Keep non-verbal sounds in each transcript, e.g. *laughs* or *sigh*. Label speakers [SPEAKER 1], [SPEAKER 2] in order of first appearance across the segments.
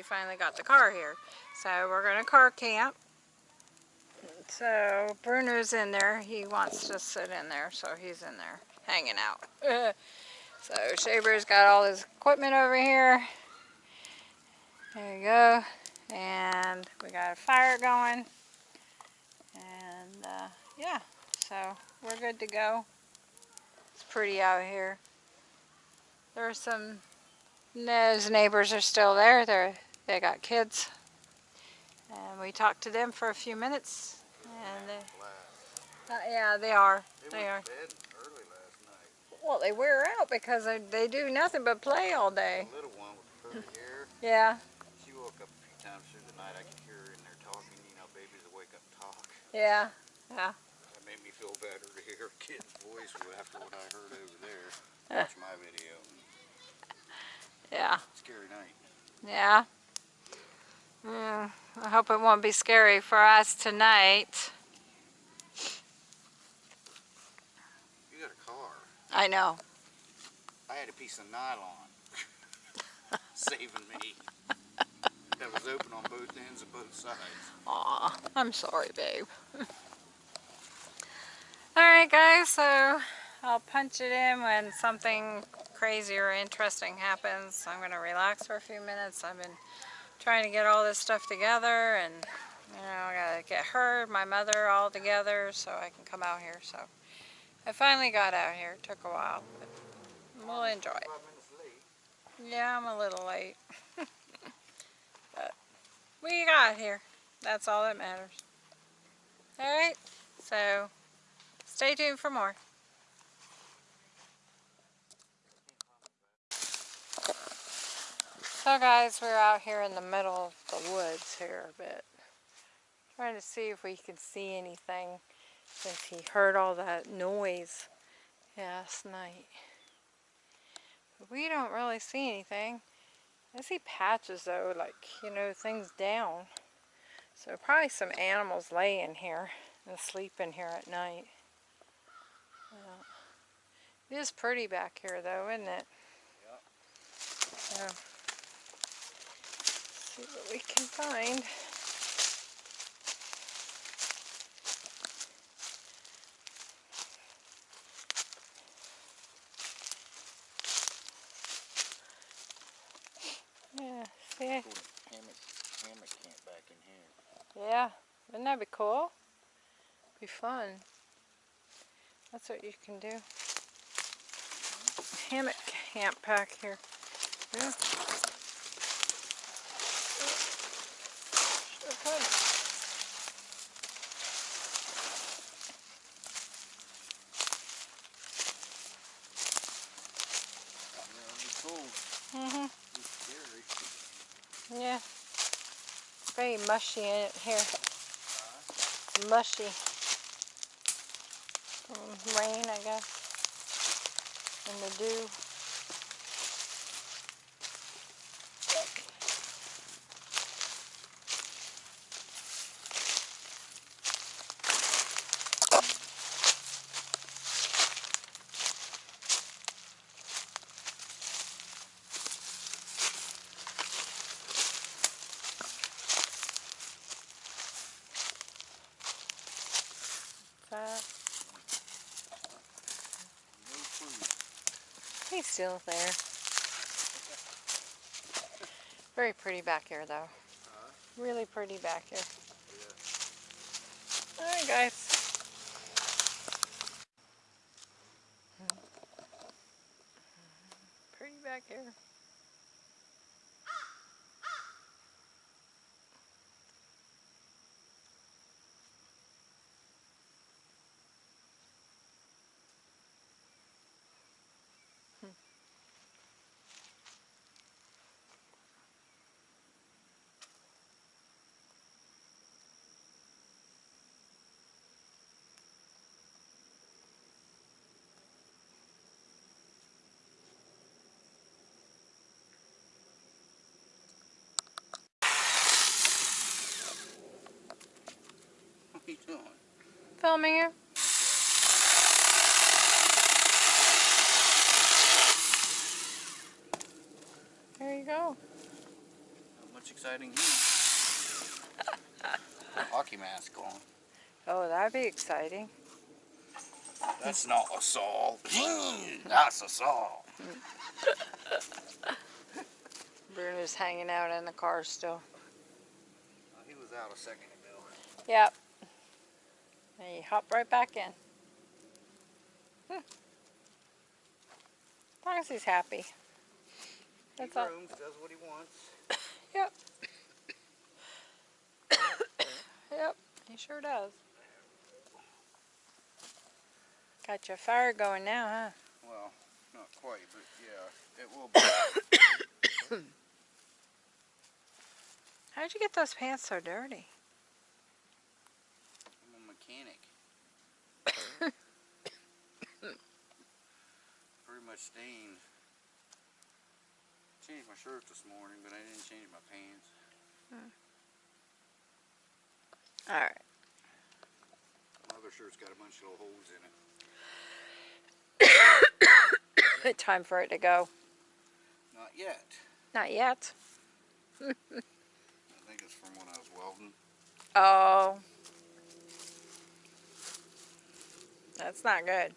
[SPEAKER 1] we finally got the car here. So we're going to car camp. So Bruno's in there. He wants to sit in there, so he's in there hanging out. *laughs* so Shaber's got all his equipment over here. There you go. And we got a fire going. And uh, yeah, so we're good to go. It's pretty out here. There's some, those neighbors are still there. They're, they got kids. And we talked to them for a few minutes. And they, uh, yeah, they are.
[SPEAKER 2] They,
[SPEAKER 1] they are.
[SPEAKER 2] early last night.
[SPEAKER 1] Well, they wear out because they, they do nothing but play all day.
[SPEAKER 2] The little one with the curly hair.
[SPEAKER 1] Yeah.
[SPEAKER 2] She woke up a few times through the night. I could hear her in there talking. You know, babies will wake up and talk.
[SPEAKER 1] Yeah. Yeah.
[SPEAKER 2] That made me feel better to hear a kid's voice after what I heard over there. *laughs* Watch my video.
[SPEAKER 1] Yeah.
[SPEAKER 2] Scary night.
[SPEAKER 1] Yeah. Mm, I hope it won't be scary for us tonight.
[SPEAKER 2] You got a car.
[SPEAKER 1] I know.
[SPEAKER 2] I had a piece of nylon *laughs* saving me. That was open on both ends of both sides.
[SPEAKER 1] Aw, I'm sorry, babe. *laughs* Alright guys, so I'll punch it in when something crazy or interesting happens. I'm going to relax for a few minutes. I've been trying to get all this stuff together and you know, I got to get her, my mother all together so I can come out here. So I finally got out here. It took a while, but we'll enjoy it. Yeah, I'm a little late. *laughs* but we got here. That's all that matters. Alright, so stay tuned for more. So guys, we're out here in the middle of the woods here a bit. Trying to see if we can see anything since he heard all that noise last night. But we don't really see anything. I see patches though, like, you know, things down. So probably some animals lay in here and sleep in here at night. It is pretty back here though, isn't it?
[SPEAKER 2] Yep.
[SPEAKER 1] Yeah. See what we can find. Yeah, see?
[SPEAKER 2] Hammock, hammock camp back in here.
[SPEAKER 1] Yeah, wouldn't that be cool? Be fun. That's what you can do. Mm-hmm. Hammock camp back here. Yeah. Sure could.
[SPEAKER 2] Yeah, it'd be cool.
[SPEAKER 1] Mm-hmm.
[SPEAKER 2] It'd be scary.
[SPEAKER 1] Yeah. It's very mushy in it here. Mushy. Mm, rain, I guess. And the dew. Still there. Very pretty back here though. Really pretty back here. Alright guys. Pretty back here.
[SPEAKER 2] What are you doing?
[SPEAKER 1] Filming her. go.
[SPEAKER 2] Not much exciting here. *laughs* Hockey mask on.
[SPEAKER 1] Oh, that'd be exciting.
[SPEAKER 2] That's not a saw. That's a saw. *laughs*
[SPEAKER 1] Bruno's hanging out in the car still.
[SPEAKER 2] Uh, he was out a second ago.
[SPEAKER 1] Yep. And he hop right back in. Hmm. As long as he's happy. That's
[SPEAKER 2] he
[SPEAKER 1] all.
[SPEAKER 2] does what he wants. *coughs*
[SPEAKER 1] Yep. *coughs* yep, he sure does. Got your fire going now, huh?
[SPEAKER 2] Well, not quite, but yeah, it will be. *coughs*
[SPEAKER 1] How'd you get those pants so dirty?
[SPEAKER 2] I'm a mechanic. *coughs* Pretty much stained. Changed my shirt this morning, but I didn't change my pants. Hmm.
[SPEAKER 1] Alright.
[SPEAKER 2] My other shirt's got a bunch of little holes in it. *coughs*
[SPEAKER 1] Time for it to go.
[SPEAKER 2] Not yet.
[SPEAKER 1] Not yet. *laughs*
[SPEAKER 2] I think it's from when I was welding.
[SPEAKER 1] Oh. That's not good.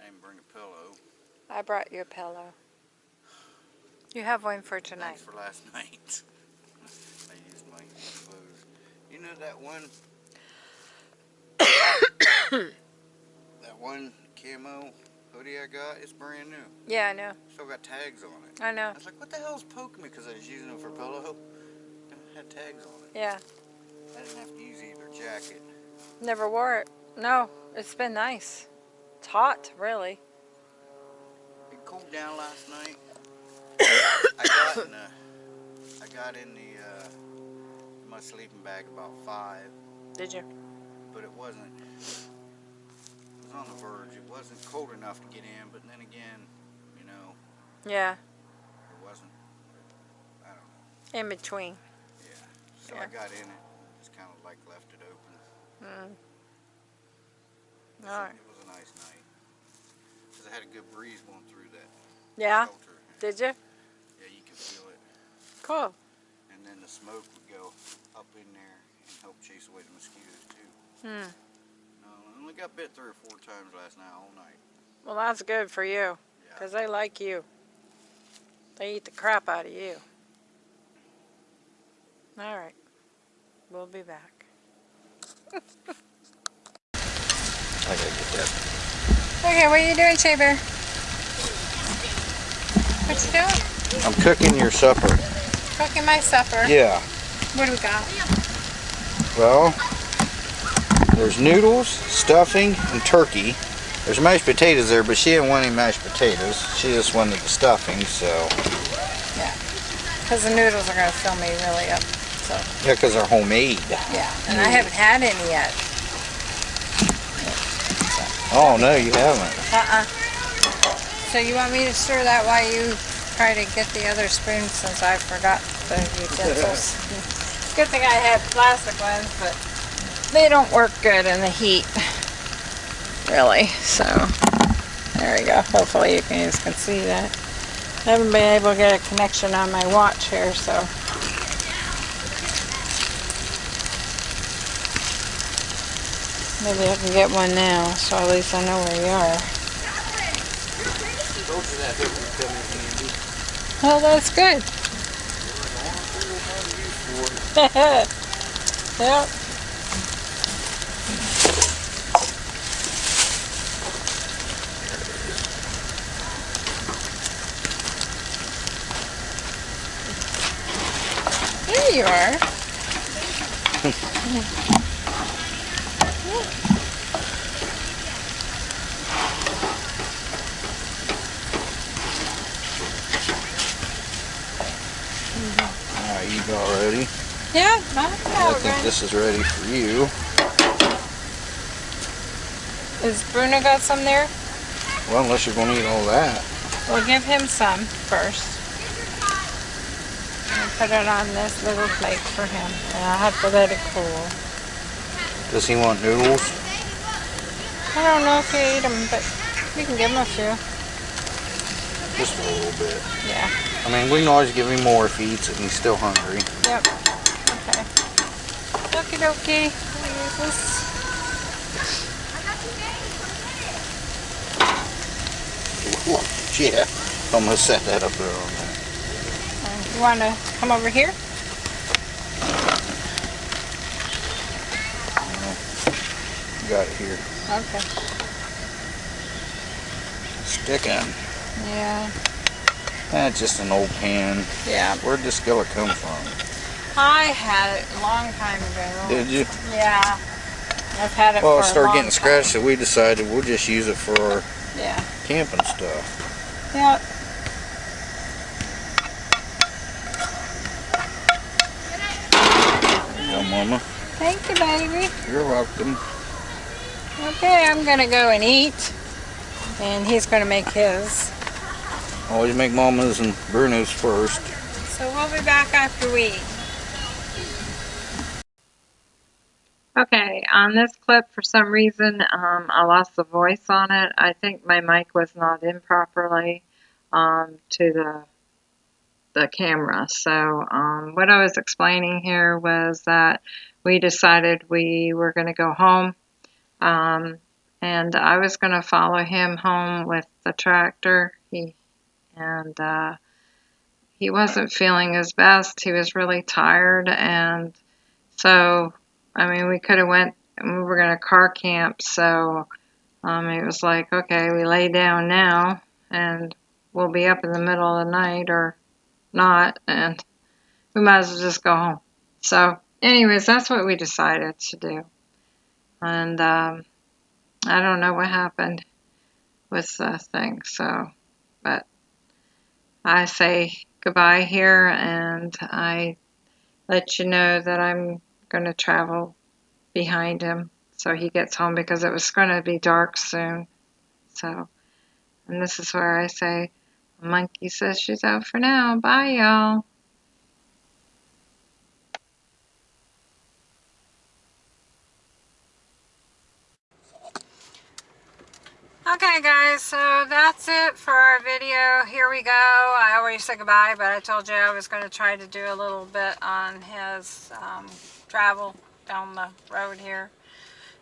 [SPEAKER 2] I didn't bring a pillow.
[SPEAKER 1] I brought you a pillow. You have one for tonight.
[SPEAKER 2] Thanks for last *laughs* night. I used my clothes. You know that one? *coughs* that one camo hoodie I got? It's brand new.
[SPEAKER 1] Yeah, I know.
[SPEAKER 2] Still got tags on it.
[SPEAKER 1] I know.
[SPEAKER 2] I was like, what the hell's poking me? Because I was using it for pillow. *laughs* It had tags on it.
[SPEAKER 1] Yeah.
[SPEAKER 2] I didn't have to use either jacket.
[SPEAKER 1] Never wore it. No, it's been nice. It's hot, really.
[SPEAKER 2] It cooled down last night. I got in the, I got in the, uh, my sleeping bag about five.
[SPEAKER 1] Did you?
[SPEAKER 2] but it wasn't. It was on the verge. It wasn't cold enough to get in, but then again, you know,
[SPEAKER 1] Yeah.
[SPEAKER 2] it wasn't. I don't know.
[SPEAKER 1] In between.
[SPEAKER 2] Yeah. So
[SPEAKER 1] Yeah.
[SPEAKER 2] I got in it, just kind of like left it open.
[SPEAKER 1] Mm.
[SPEAKER 2] It was, a,
[SPEAKER 1] right.
[SPEAKER 2] it was a nice night. Cause I had a good breeze going through that
[SPEAKER 1] Yeah. Did you?
[SPEAKER 2] Yeah, you could feel it,
[SPEAKER 1] Cool.
[SPEAKER 2] and then the smoke would go up in there and help chase away the mosquitoes too.
[SPEAKER 1] Hmm.
[SPEAKER 2] No, I only got bit three or four times last night all night.
[SPEAKER 1] Well, that's good for you.
[SPEAKER 2] Yeah.
[SPEAKER 1] Because they like you. They eat the crap out of you. All right. We'll be back. *laughs*
[SPEAKER 2] I gotta get that.
[SPEAKER 1] Okay, what are you doing, Shaver? What you doing?
[SPEAKER 2] I'm cooking your supper.
[SPEAKER 1] Cooking my supper.
[SPEAKER 2] Yeah.
[SPEAKER 1] What do we got?
[SPEAKER 2] Well, there's noodles, stuffing, and turkey. There's mashed potatoes there, but she didn't want any mashed potatoes. She just wanted the stuffing, so.
[SPEAKER 1] Yeah, Because the noodles are going to fill me really up. So,
[SPEAKER 2] Yeah, because they're homemade.
[SPEAKER 1] yeah. And I haven't had any yet.
[SPEAKER 2] Oh, no, you haven't.
[SPEAKER 1] Uh-uh. So you want me to stir that while you try to get the other spoon since I forgot the utensils? *laughs* Good thing I had plastic ones, but they don't work good in the heat. Really, so there we go. Hopefully you guys can see that. I haven't been able to get a connection on my watch here, so. Maybe I can get one now, so at least I know where you are. Oh, that's good. *laughs* yep. There you are. *laughs*
[SPEAKER 2] Alright, you got ready.
[SPEAKER 1] Yeah,
[SPEAKER 2] I think
[SPEAKER 1] good.
[SPEAKER 2] this is ready for you.
[SPEAKER 1] Is Bruno got some there?
[SPEAKER 2] Well, unless you're going to eat all that.
[SPEAKER 1] We'll give him some first. And put it on this little plate for him. And I'll have to let it cool.
[SPEAKER 2] Does he want noodles?
[SPEAKER 1] I don't know if he ate them, but we can give him a few.
[SPEAKER 2] Just a little bit.
[SPEAKER 1] Yeah.
[SPEAKER 2] I mean, we can always give him more if he eats it and he's still hungry.
[SPEAKER 1] Yep. Okay. Okie dokie. Use this.
[SPEAKER 2] Yeah. I'm gonna set that up there on there.
[SPEAKER 1] Uh, You want to come over here?
[SPEAKER 2] Got here.
[SPEAKER 1] Okay.
[SPEAKER 2] Sticking.
[SPEAKER 1] Yeah.
[SPEAKER 2] That's just an old pan.
[SPEAKER 1] Yeah.
[SPEAKER 2] Where'd this skillet come from?
[SPEAKER 1] I had it a long time ago.
[SPEAKER 2] Did you?
[SPEAKER 1] Yeah. I've had it
[SPEAKER 2] Well, it started getting scratched, so we decided we'll just use it for our.
[SPEAKER 1] Yeah.
[SPEAKER 2] camping stuff.
[SPEAKER 1] Yep.
[SPEAKER 2] There you Mama.
[SPEAKER 1] Thank you, baby.
[SPEAKER 2] You're welcome.
[SPEAKER 1] Okay, I'm gonna go and eat, and he's gonna make his.
[SPEAKER 2] Always make Mama's and Bruno's first.
[SPEAKER 1] So we'll be back after we eat. Okay, on this clip, for some reason, um, I lost the voice on it. I think my mic was not in properly um, to the the camera. So um, what I was explaining here was that we decided we were going to go home, um, and I was going to follow him home with the tractor. He and uh, he wasn't feeling his best. He was really tired, and so I mean, we could have went. We were gonna car camp, so um, it was like, okay, we lay down now, and we'll be up in the middle of the night or not, and we might as well just go home. So, anyways, that's what we decided to do, and um, I don't know what happened with the thing. So, but I say goodbye here, and I let you know that I'm going to travel behind him so he gets home because it was going to be dark soon. So, and this is where I say, Monkey says she's out for now. Bye, y'all. Okay guys, so that's it for our video. Here we go. I already said goodbye, but I told you I was going to try to do a little bit on his um, travel down the road here.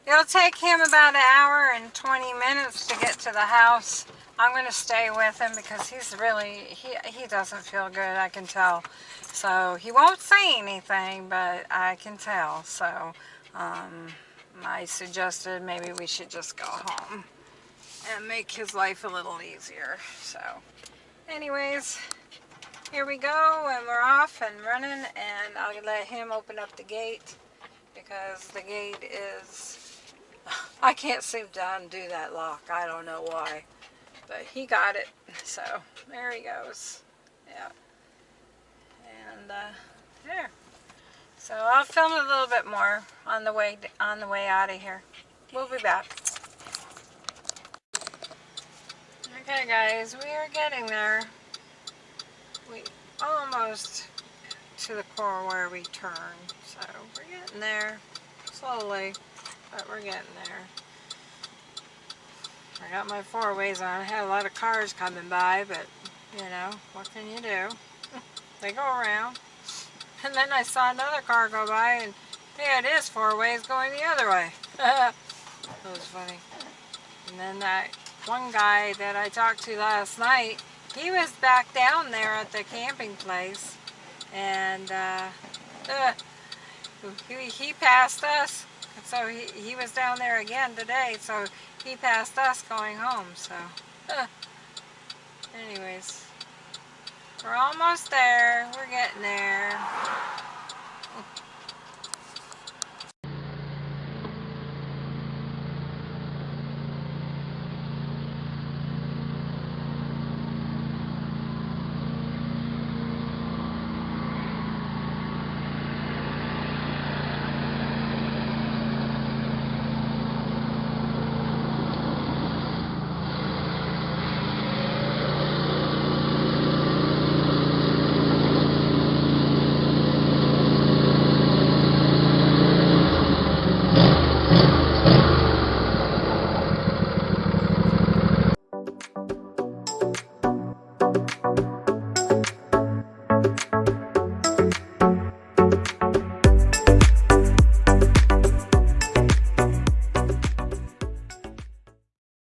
[SPEAKER 1] It'll take him about an hour and 20 minutes to get to the house. I'm going to stay with him because he's really, he, he doesn't feel good, I can tell. So he won't say anything, but I can tell. So um, I suggested maybe we should just go home and make his life a little easier. So anyways, here we go and we're off and running and I'll let him open up the gate because the gate is, *sighs* I can't seem to undo that lock. I don't know why, but he got it. So there he goes. Yeah. And uh, there. So I'll film a little bit more on the way on the way out of here. We'll be back. Okay guys, we are getting there. We almost to the core where we turn. So we're getting there slowly, but we're getting there. I got my four ways on. I had a lot of cars coming by, but you know, what can you do? *laughs* they go around. And then I saw another car go by and yeah, it is four ways going the other way. *laughs* that was funny. And then that one guy that I talked to last night, he was back down there at the camping place and uh, uh, he, he passed us. So he, he was down there again today, so he passed us going home. So, uh, anyways, we're almost there. We're getting there.